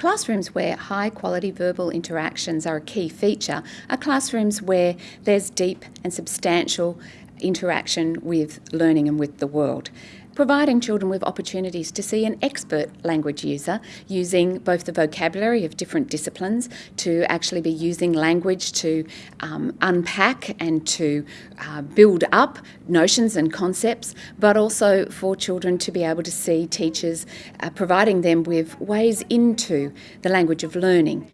Classrooms where high quality verbal interactions are a key feature are classrooms where there's deep and substantial interaction with learning and with the world providing children with opportunities to see an expert language user using both the vocabulary of different disciplines to actually be using language to um, unpack and to uh, build up notions and concepts, but also for children to be able to see teachers uh, providing them with ways into the language of learning.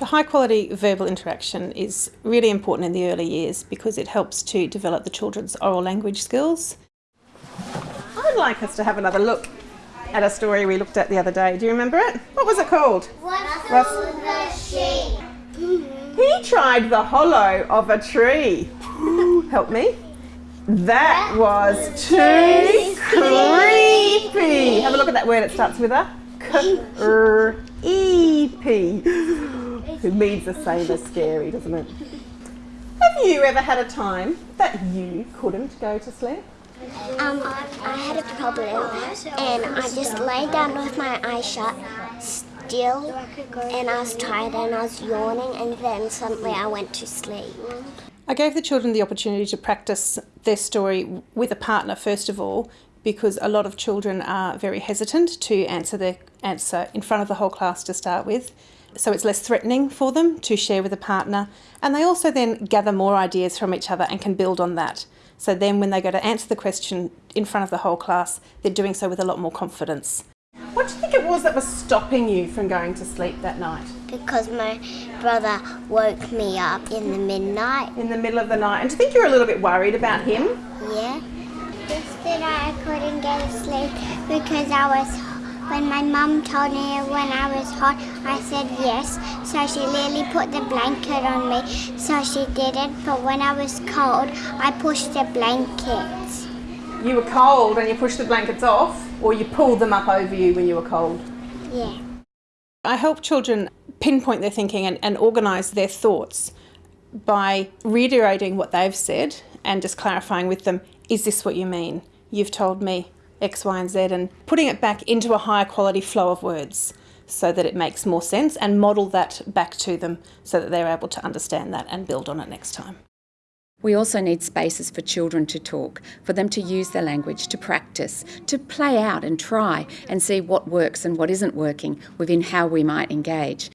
The high quality verbal interaction is really important in the early years because it helps to develop the children's oral language skills would like us to have another look at a story we looked at the other day. Do you remember it? What was it called? Russell the sheep. He tried the hollow of a tree. Help me. That was too creepy. Have a look at that word. It starts with a creepy. It means the same as scary, doesn't it? Have you ever had a time that you couldn't go to sleep? Um, I had a problem and I just lay down with my eyes shut, still, and I was tired and I was yawning and then suddenly I went to sleep. I gave the children the opportunity to practice their story with a partner first of all because a lot of children are very hesitant to answer their answer in front of the whole class to start with. So it's less threatening for them to share with a partner and they also then gather more ideas from each other and can build on that. So then when they go to answer the question in front of the whole class, they're doing so with a lot more confidence. What do you think it was that was stopping you from going to sleep that night? Because my brother woke me up in the midnight. In the middle of the night. And do you think you were a little bit worried about him? Yeah. Yesterday I couldn't get to sleep because I was when my mum told me when I was hot, I said yes. So she literally put the blanket on me. So she didn't. But when I was cold, I pushed the blankets. You were cold and you pushed the blankets off, or you pulled them up over you when you were cold? Yeah. I help children pinpoint their thinking and, and organise their thoughts by reiterating what they've said and just clarifying with them, is this what you mean? You've told me X, Y, and Z, and putting it back into a higher quality flow of words so that it makes more sense and model that back to them so that they're able to understand that and build on it next time. We also need spaces for children to talk, for them to use their language, to practice, to play out and try and see what works and what isn't working within how we might engage.